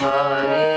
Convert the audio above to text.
Hare